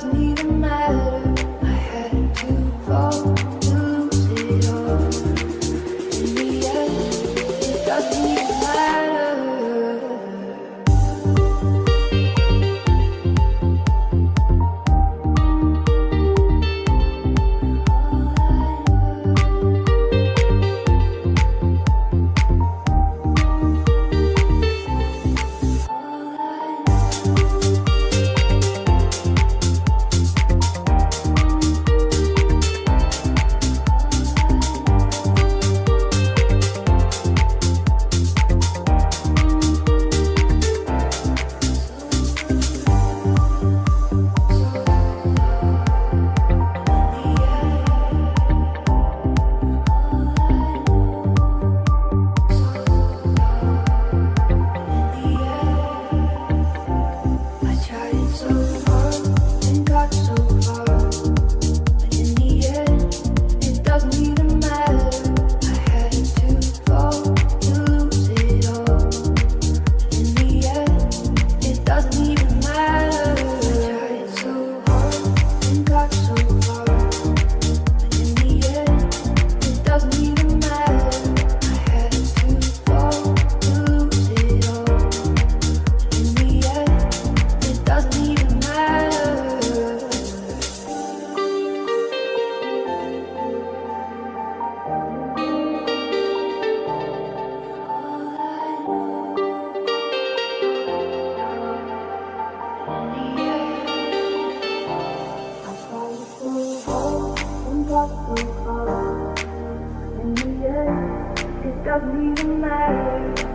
doesn't even matter. what will follow. In the end, it doesn't even matter.